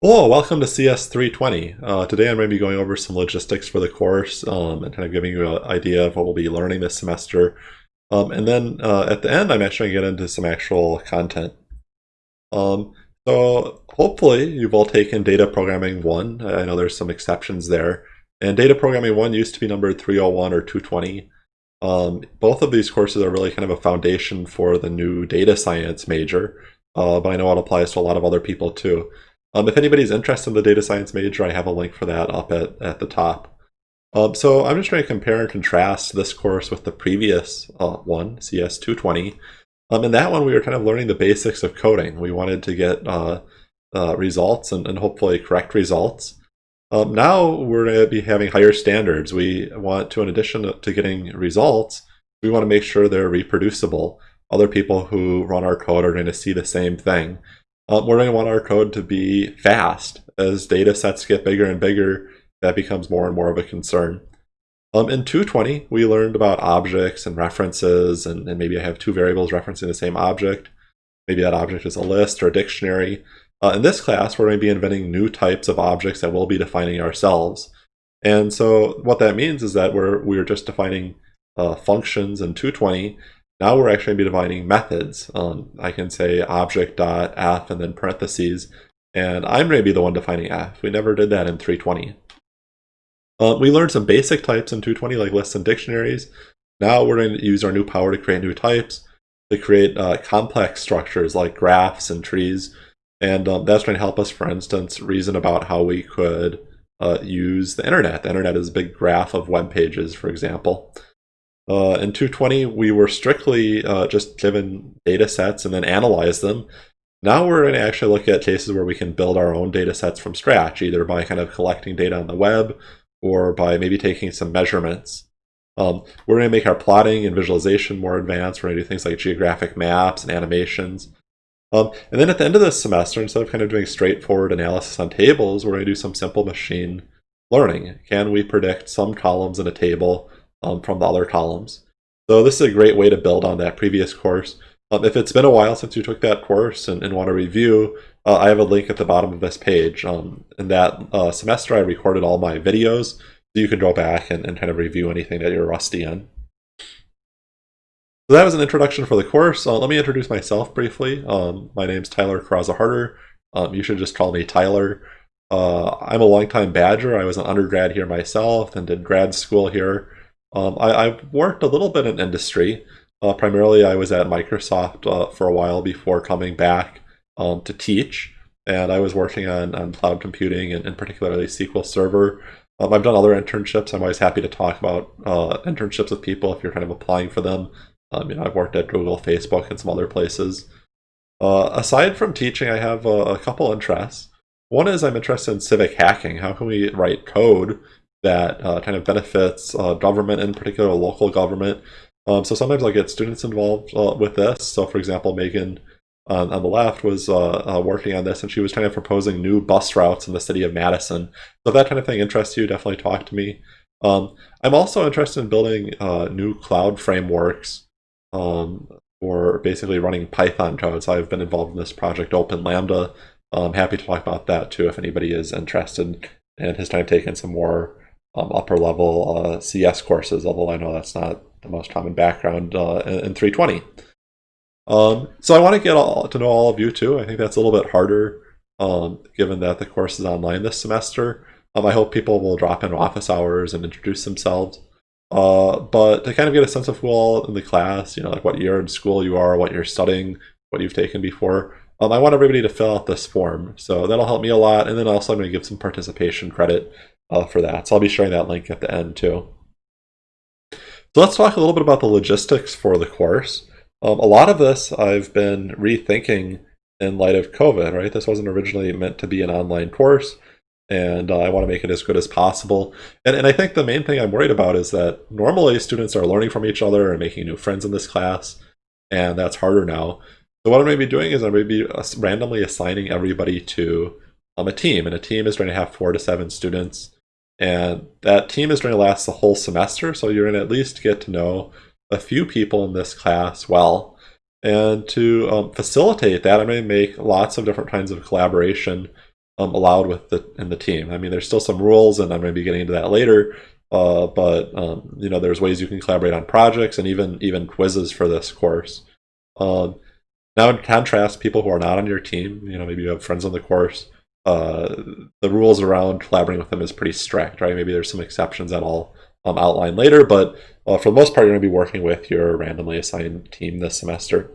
Hello, welcome to CS320. Uh, today I'm going to be going over some logistics for the course um, and kind of giving you an idea of what we'll be learning this semester. Um, and then uh, at the end, I'm actually going to get into some actual content. Um, so hopefully you've all taken Data Programming 1. I know there's some exceptions there. And Data Programming 1 used to be numbered 301 or 220. Um, both of these courses are really kind of a foundation for the new data science major, uh, but I know it applies to a lot of other people too. Um, if anybody's interested in the data science major, I have a link for that up at, at the top. Um, so I'm just trying to compare and contrast this course with the previous uh, one, CS 220. Um, in that one, we were kind of learning the basics of coding. We wanted to get uh, uh, results and, and, hopefully correct results. Um, now we're going to be having higher standards. We want to, in addition to getting results, we want to make sure they're reproducible. Other people who run our code are going to see the same thing. Um, we're going to want our code to be fast. As data sets get bigger and bigger, that becomes more and more of a concern. Um, in 220, we learned about objects and references, and, and, maybe I have two variables referencing the same object. Maybe that object is a list or a dictionary. Uh, in this class, we're going to be inventing new types of objects that we'll be defining ourselves. And so what that means is that we're, we're just defining uh, functions in 220, now we're actually going to be defining methods. Um, I can say object.f and then parentheses, and I'm going to be the one defining f. We never did that in 320. Uh, we learned some basic types in 220 like lists and dictionaries. Now we're going to use our new power to create new types, to create uh, complex structures like graphs and trees. And um, that's going to help us, for instance, reason about how we could uh, use the internet. The internet is a big graph of web pages, for example. Uh, in 220, we were strictly uh, just given data sets and then analyze them. Now we're going to actually look at cases where we can build our own data sets from scratch, either by kind of collecting data on the web or by maybe taking some measurements. Um, we're going to make our plotting and visualization more advanced. We're going to do things like geographic maps and animations. Um, and then at the end of this semester, instead of kind of doing straightforward analysis on tables, we're going to do some simple machine learning. Can we predict some columns in a table um, from the other columns. So this is a great way to build on that previous course. Um, if it's been a while since you took that course and, and want to review, uh, I have a link at the bottom of this page. Um, in that uh, semester, I recorded all my videos, so you can go back and, and kind of review anything that you're rusty in. So that was an introduction for the course. Uh, let me introduce myself briefly. Um, my name's Tyler Caraza-Harter. Um, you should just call me Tyler. Uh, I'm a longtime Badger. I was an undergrad here myself and did grad school here. Um, I, worked a little bit in industry. Uh, primarily, I was at Microsoft uh, for a while before coming back um, to teach. And I was working on, on cloud computing and, and particularly SQL Server. Um, I've done other internships. I'm always happy to talk about uh, internships with people if you're kind of applying for them. Um, you know, I've worked at Google, Facebook, and some other places. Uh, aside from teaching, I have a, a couple interests. One is I'm interested in civic hacking. How can we write code that uh, kind of benefits uh, government, in particular local government. Um, so sometimes I get students involved uh, with this. So for example, Megan on, on the left was uh, uh, working on this and she was kind of proposing new bus routes in the city of Madison. So if that kind of thing interests you, definitely talk to me. Um, I'm also interested in building uh, new cloud frameworks um, for basically running Python code. So I've been involved in this project Open Lambda. I'm happy to talk about that too if anybody is interested and has of taken some more um, upper level uh, CS courses, although I know that's not the most common background uh, in, in, 320. Um, so I want to get all, to know all of you too. I think that's a little bit harder um, given that the course is online this semester. Um, I hope people will drop in office hours and introduce themselves. Uh, but to kind of get a sense of who all in the class, you know, like what year in school you are, what you're studying, what you've taken before, um, I want everybody to fill out this form. So that'll help me a lot. And then also I'm going to give some participation credit uh, for that. So I'll be sharing that link at the end too. So let's talk a little bit about the logistics for the course. Um, a lot of this I've been rethinking in light of COVID, right? This wasn't originally meant to be an online course, and uh, I want to make it as good as possible. And, and I think the main thing I'm worried about is that normally students are learning from each other and making new friends in this class, and that's harder now. So what I'm going to be doing is I'm going to be uh, randomly assigning everybody to um, a team, and a team is going to have four to seven students. And that team is going to last the whole semester, so you're going to at least get to know a few people in this class well. And to um, facilitate that, I'm going to make lots of different kinds of collaboration um, allowed with the in the team. I mean, there's still some rules, and I'm going to be getting into that later. Uh, but um, you know, there's ways you can collaborate on projects and even even quizzes for this course. Um, now, in contrast, people who are not on your team, you know, maybe you have friends on the course, uh, the rules around collaborating with them is pretty strict, right? Maybe there's some exceptions that I'll um, outline later, but uh, for the most part, you're going to be working with your randomly assigned team this semester.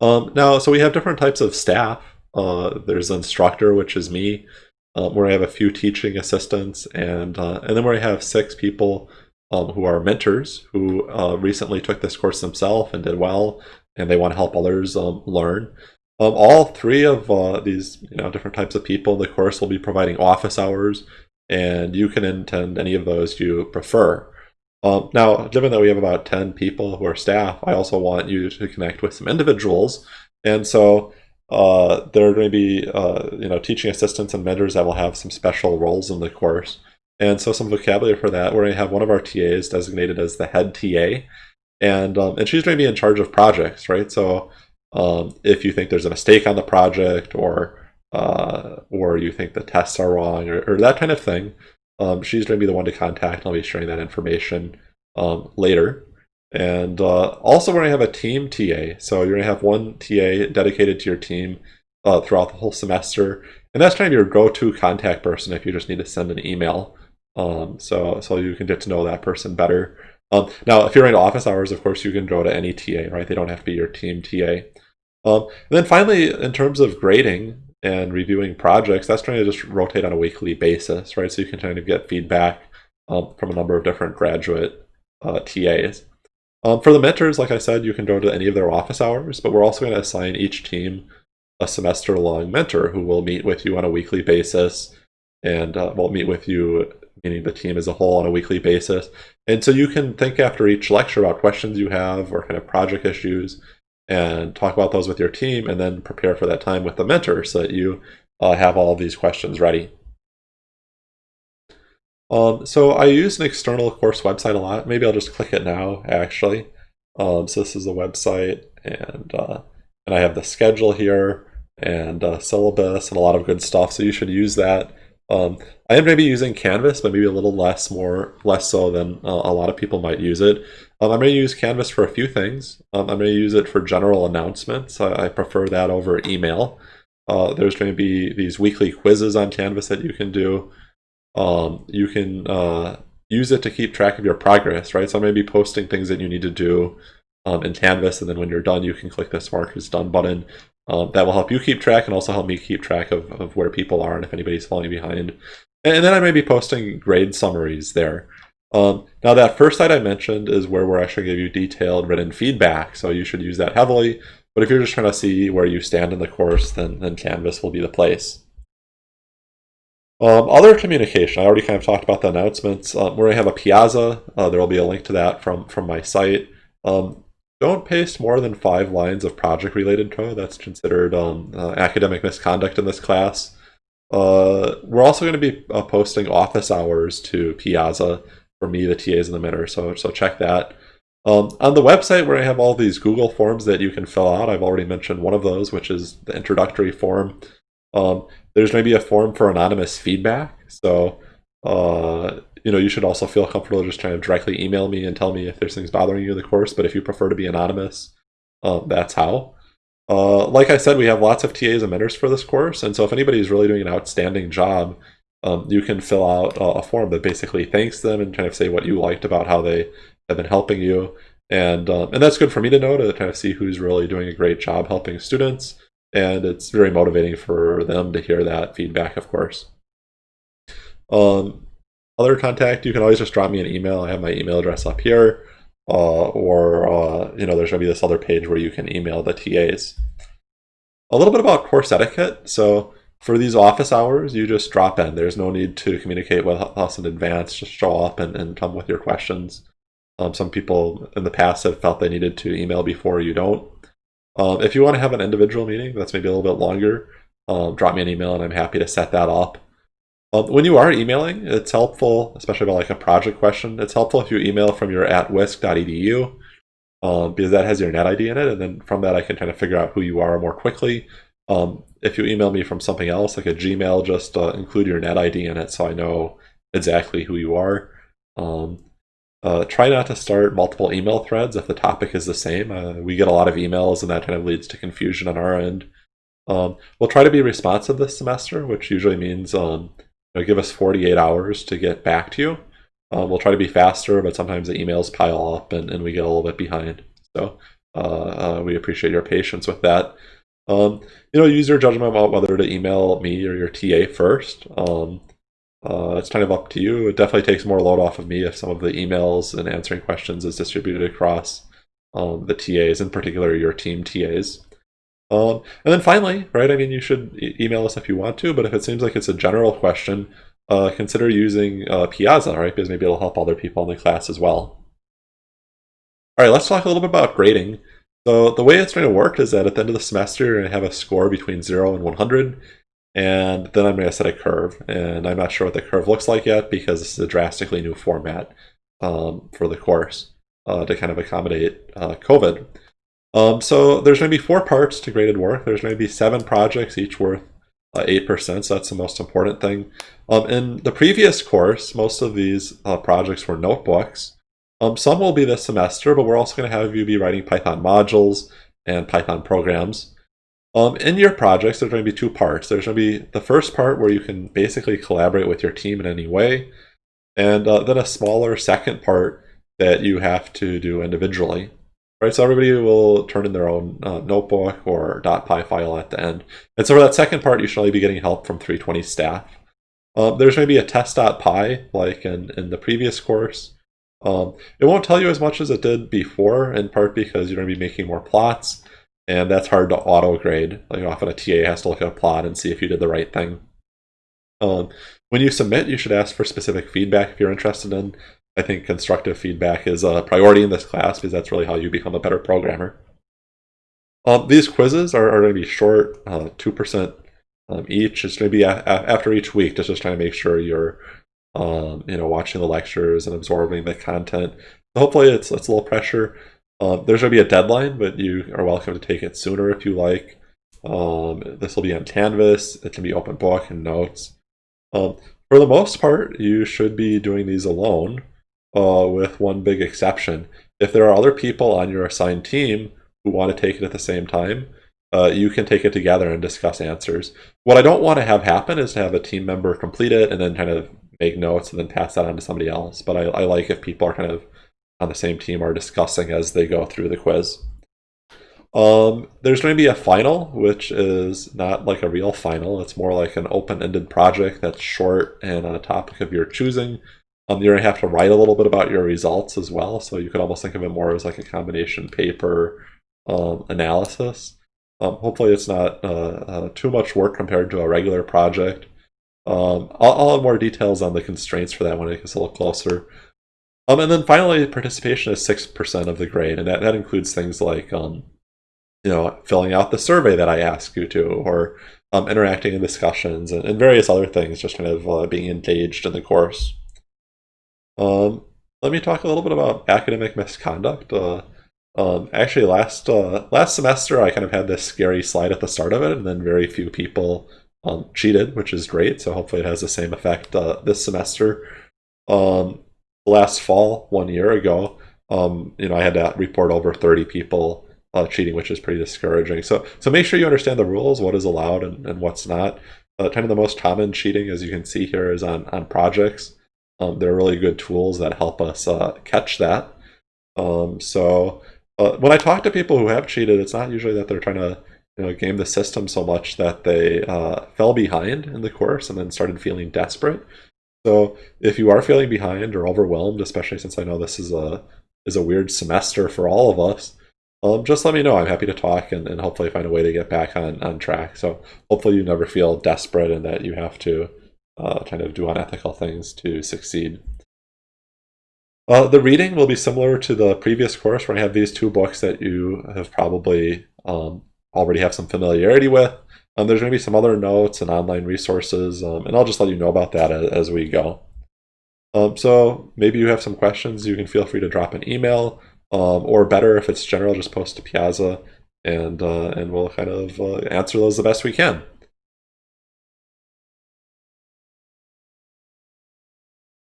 Um, now, so we have different types of staff. Uh, there's an instructor, which is me, um, where I have a few teaching assistants, and uh, and then where I have six people um, who are mentors who uh, recently took this course themselves and did well, and they want to help others um, learn. Um, all three of uh, these you know different types of people the course will be providing office hours, and you can attend any of those you prefer. Um, now, given that we have about 10 people who are staff, I also want you to connect with some individuals. And so uh, there are going to be uh, you know teaching assistants and mentors that will have some special roles in the course. And so some vocabulary for that, we're going to have one of our TAs designated as the head TA. And, um, and she's going to be in charge of projects, right? So um, if you think there's a mistake on the project or uh, or you think the tests are wrong or, or that kind of thing, um, she's going to be the one to contact. I'll be sharing that information um, later. And uh, also we're going to have a team TA. So you're going to have one TA dedicated to your team uh, throughout the whole semester. And that's kind of your go-to contact person if you just need to send an email. Um, so, so you can get to know that person better. Um, now, if you're in office hours, of course, you can go to any TA, right? They don't have to be your team TA. Um, and then finally, in terms of grading and reviewing projects, that's trying to just rotate on a weekly basis, right? So you can kind of get feedback um, from a number of different graduate uh, TAs. Um, for the mentors, like I said, you can go to any of their office hours, but we're also going to assign each team a semester-long mentor who will meet with you on a weekly basis and uh, will meet with you, meaning the team as a whole, on a weekly basis. And so you can think after each lecture about questions you have or kind of project issues and talk about those with your team and then prepare for that time with the mentor so that you uh, have all of these questions ready. Um, so I use an external course website a lot. Maybe I'll just click it now, actually. Um, so this is the website, and uh, and I have the schedule here, and uh, syllabus, and a lot of good stuff. So you should use that. Um, I am maybe using Canvas, but maybe a little less, more less so than uh, a lot of people might use it. Um, I'm going to use Canvas for a few things. Um, I'm going to use it for general announcements. I, I prefer that over email. Uh, there's going to be these weekly quizzes on Canvas that you can do. Um, you can uh, use it to keep track of your progress, right? So I'm going to be posting things that you need to do um, in Canvas, and then when you're done, you can click this mark as done button. Um, that will help you keep track and also help me keep track of, of where people are and if anybody's falling behind. And, then I may be posting grade summaries there. Um, now that first site I mentioned is where we're actually give you detailed written feedback, so you should use that heavily. But if you're just trying to see where you stand in the course, then, then Canvas will be the place. Um, other communication, I already kind of talked about the announcements. Um, going to have a Piazza. Uh, there will be a link to that from, from my site. Um, don't paste more than five lines of project-related code. That's considered um, uh, academic misconduct in this class. Uh, we're also going to be uh, posting office hours to Piazza for me, the TAs, and the mentor, so, so check that. Um, on the website where I have all these Google forms that you can fill out, I've already mentioned one of those, which is the introductory form. Um, there's maybe a form for anonymous feedback. So, uh, you know, you should also feel comfortable just trying to directly email me and tell me if there's things bothering you in the course. But if you prefer to be anonymous, um, that's how. Uh, like I said, we have lots of TAs and mentors for this course. And so if anybody is really doing an outstanding job, um, you can fill out a form that basically thanks them and kind of say what you liked about how they have been helping you. And, um, and that's good for me to know to kind of see who's really doing a great job helping students and it's very motivating for them to hear that feedback, of course. Um, other contact, you can always just drop me an email. I have my email address up here, uh, or uh, you know, there's going to be this other page where you can email the TAs. A little bit about course etiquette. So for these office hours, you just drop in. There's no need to communicate with us in advance. Just show up and, and come with your questions. Um, some people in the past have felt they needed to email before you don't. Um, if you want to have an individual meeting that's maybe a little bit longer, um, drop me an email and I'm happy to set that up. When you are emailing, it's helpful, especially about like a project question, it's helpful if you email from your at wisc.edu um, because that has your net ID in it. And then from that, I can kind of figure out who you are more quickly. Um, if you email me from something else, like a Gmail, just uh, include your net ID in it so I know exactly who you are. Um, uh, try not to start multiple email threads if the topic is the same. Uh, we get a lot of emails and that kind of leads to confusion on our end. Um, we'll try to be responsive this semester, which usually means um, know, give us 48 hours to get back to you. Um, we'll try to be faster, but sometimes the emails pile up and, and we get a little bit behind. So uh, uh, we appreciate your patience with that. Um, you know, use your judgment about whether to email me or your TA first. Um, uh, it's kind of up to you. It definitely takes more load off of me if some of the emails and answering questions is distributed across um, the TAs, in particular your team TAs. Um, and then finally, right, I mean, you should e email us if you want to, but if it seems like it's a general question, uh, consider using uh, Piazza, right, because maybe it'll help other people in the class as well. All right, let's talk a little bit about grading. So the way it's going to work is that at the end of the semester, you're going to have a score between 0 and 100, and then I'm going to set a curve. And I'm not sure what the curve looks like yet because this is a drastically new format um, for the course uh, to kind of accommodate uh, COVID. Um, so there's going to be four parts to graded work. There's going to be seven projects, each worth uh, 8%, so that's the most important thing. Um, in the previous course, most of these uh, projects were notebooks. Um, some will be this semester, but we're also going to have you be writing Python modules and Python programs. Um, in your projects, there's going to be two parts. There's going to be the first part where you can basically collaborate with your team in any way, and uh, then a smaller second part that you have to do individually. Right, so everybody will turn in their own uh, notebook or .py file at the end. And so for that second part, you should only be getting help from 320 staff. Um, there's maybe a test.py like in, in the previous course. Um, it won't tell you as much as it did before, in part because you're going to be making more plots and that's hard to auto grade. Like often a TA has to look at a plot and see if you did the right thing. Um, when you submit, you should ask for specific feedback if you're interested in. I think constructive feedback is a priority in this class because that's really how you become a better programmer. Um, these quizzes are, are going to be short, uh, 2% um, each. It's going to be after each week, just, just trying to make sure you're um, you know, watching the lectures and absorbing the content. So hopefully it's, it's a little pressure. Um, there's going to be a deadline, but you are welcome to take it sooner if you like. Um, this will be on Canvas. It can be open book and notes. Um, for the most part, you should be doing these alone, uh, with one big exception. If there are other people on your assigned team who want to take it at the same time, uh, you can take it together and discuss answers. What I don't want to have happen is to have a team member complete it and then kind of make notes and then pass that on to somebody else. But I, I like if people are kind of on the same team are discussing as they go through the quiz. Um, there's going to be a final, which is not like a real final. It's more like an open-ended project that's short and on a topic of your choosing. Um, you're going to have to write a little bit about your results as well. So you could almost think of it more as like a combination paper um, analysis. Um, hopefully it's not uh, uh, too much work compared to a regular project. Um, I'll, I'll, have more details on the constraints for that when it gets a little closer. Um, and then finally, participation is 6% of the grade, and that, that includes things like, um, you know, filling out the survey that I ask you to, or um, interacting in discussions, and, and, various other things, just kind of uh, being engaged in the course. Um, let me talk a little bit about academic misconduct. Uh, um, actually, last uh, last semester, I kind of had this scary slide at the start of it, and then very few people um, cheated, which is great. So hopefully, it has the same effect uh, this semester. Um, last fall, one year ago, um, you know, I had to report over 30 people uh, cheating, which is pretty discouraging. So, so make sure you understand the rules, what is allowed and, and what's not. Uh, kind of the most common cheating, as you can see here, is on on projects. Um, they're really good tools that help us uh, catch that. Um, so uh, when I talk to people who have cheated, it's not usually that they're trying to you know game the system so much that they uh, fell behind in the course and then started feeling desperate. So if you are feeling behind or overwhelmed, especially since I know this is a is a weird semester for all of us, um, just let me know. I'm happy to talk and, and hopefully find a way to get back on, on track. So hopefully you never feel desperate and that you have to uh, kind of do unethical things to succeed. Uh, the reading will be similar to the previous course where I have these two books that you have probably um, already have some familiarity with. Um, there's going to be some other notes and online resources, um, and I'll just let you know about that as, as we go. Um, so maybe you have some questions, you can feel free to drop an email, um, or better if it's general, just post to Piazza, and uh, and we'll kind of uh, answer those the best we can.